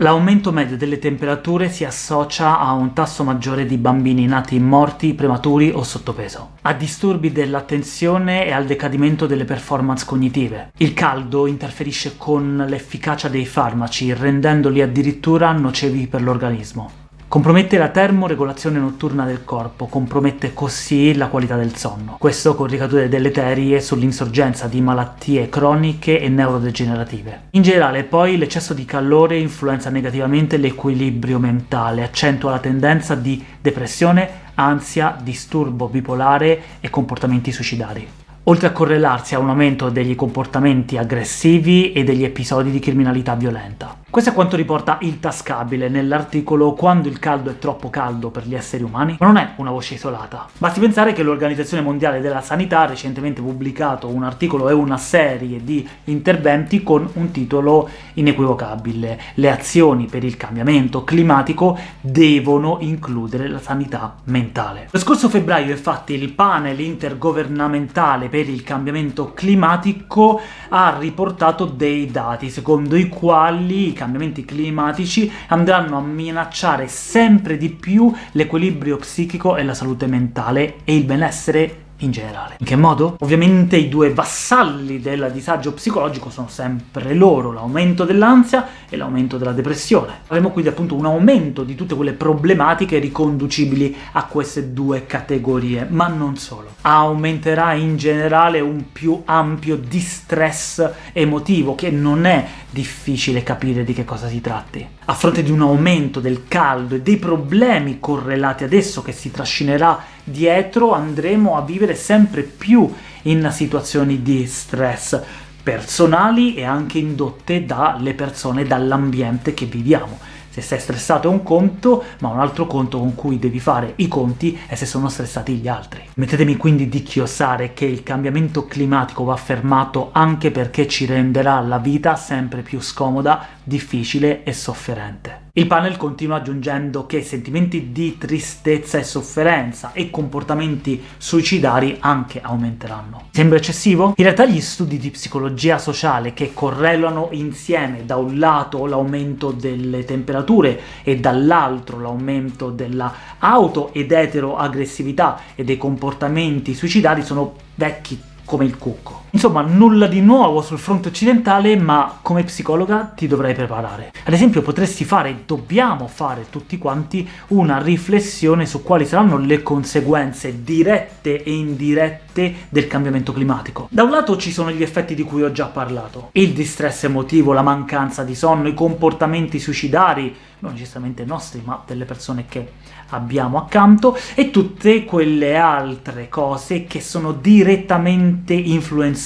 L'aumento medio delle temperature si associa a un tasso maggiore di bambini nati morti, prematuri o sottopeso, a disturbi dell'attenzione e al decadimento delle performance cognitive. Il caldo interferisce con l'efficacia dei farmaci, rendendoli addirittura nocivi per l'organismo. Compromette la termoregolazione notturna del corpo, compromette così la qualità del sonno. Questo con ricadute deleterie sull'insorgenza di malattie croniche e neurodegenerative. In generale, poi, l'eccesso di calore influenza negativamente l'equilibrio mentale, accentua la tendenza di depressione, ansia, disturbo bipolare e comportamenti suicidari oltre a correlarsi a un aumento degli comportamenti aggressivi e degli episodi di criminalità violenta. Questo è quanto riporta il tascabile nell'articolo «Quando il caldo è troppo caldo per gli esseri umani», ma non è una voce isolata. Basti pensare che l'Organizzazione Mondiale della Sanità ha recentemente pubblicato un articolo e una serie di interventi con un titolo inequivocabile «Le azioni per il cambiamento climatico devono includere la sanità mentale». Lo scorso febbraio, infatti, il panel intergovernamentale per il cambiamento climatico ha riportato dei dati secondo i quali cambiamenti climatici andranno a minacciare sempre di più l'equilibrio psichico e la salute mentale e il benessere in generale. In che modo? Ovviamente i due vassalli del disagio psicologico sono sempre loro, l'aumento dell'ansia e l'aumento della depressione. Avremo quindi appunto un aumento di tutte quelle problematiche riconducibili a queste due categorie, ma non solo. Aumenterà in generale un più ampio distress emotivo, che non è difficile capire di che cosa si tratti. A fronte di un aumento del caldo e dei problemi correlati ad esso che si trascinerà dietro, andremo a vivere sempre più in situazioni di stress personali e anche indotte dalle persone, dall'ambiente che viviamo. Se sei stressato è un conto, ma un altro conto con cui devi fare i conti è se sono stressati gli altri. Mettetemi quindi di chiosare che il cambiamento climatico va fermato anche perché ci renderà la vita sempre più scomoda, difficile e sofferente. Il panel continua aggiungendo che sentimenti di tristezza e sofferenza e comportamenti suicidari anche aumenteranno. Sembra eccessivo? In realtà gli studi di psicologia sociale che correlano insieme da un lato l'aumento delle temperature e dall'altro l'aumento della auto ed eteroaggressività e dei comportamenti suicidari sono vecchi come il cucco. Insomma, nulla di nuovo sul fronte occidentale, ma come psicologa ti dovrai preparare. Ad esempio potresti fare, dobbiamo fare tutti quanti, una riflessione su quali saranno le conseguenze dirette e indirette del cambiamento climatico. Da un lato ci sono gli effetti di cui ho già parlato, il distress emotivo, la mancanza di sonno, i comportamenti suicidari, non necessariamente nostri, ma delle persone che abbiamo accanto, e tutte quelle altre cose che sono direttamente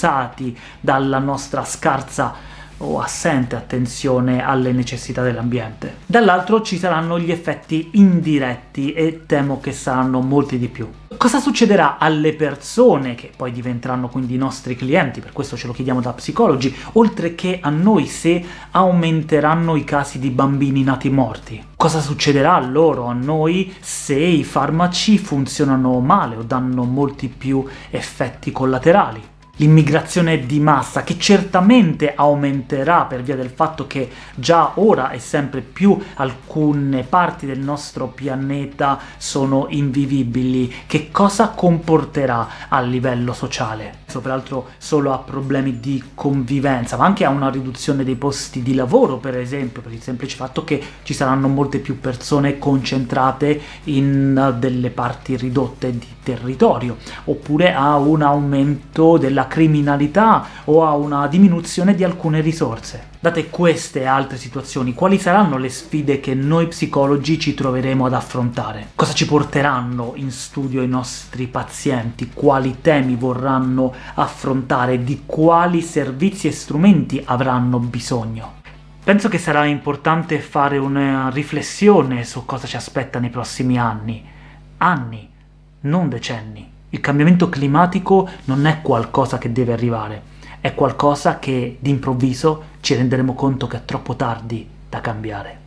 influenzati dalla nostra scarsa o assente attenzione alle necessità dell'ambiente. Dall'altro ci saranno gli effetti indiretti, e temo che saranno molti di più. Cosa succederà alle persone, che poi diventeranno quindi i nostri clienti, per questo ce lo chiediamo da psicologi, oltre che a noi se aumenteranno i casi di bambini nati morti? Cosa succederà a loro, a noi, se i farmaci funzionano male o danno molti più effetti collaterali? L'immigrazione di massa, che certamente aumenterà per via del fatto che già ora e sempre più alcune parti del nostro pianeta sono invivibili, che cosa comporterà a livello sociale? Peraltro solo a problemi di convivenza, ma anche a una riduzione dei posti di lavoro, per esempio, per il semplice fatto che ci saranno molte più persone concentrate in delle parti ridotte di territorio, oppure a un aumento della criminalità o a una diminuzione di alcune risorse. Date queste e altre situazioni, quali saranno le sfide che noi psicologi ci troveremo ad affrontare? Cosa ci porteranno in studio i nostri pazienti? Quali temi vorranno affrontare? Di quali servizi e strumenti avranno bisogno? Penso che sarà importante fare una riflessione su cosa ci aspetta nei prossimi anni. Anni, non decenni. Il cambiamento climatico non è qualcosa che deve arrivare, è qualcosa che d'improvviso ci renderemo conto che è troppo tardi da cambiare.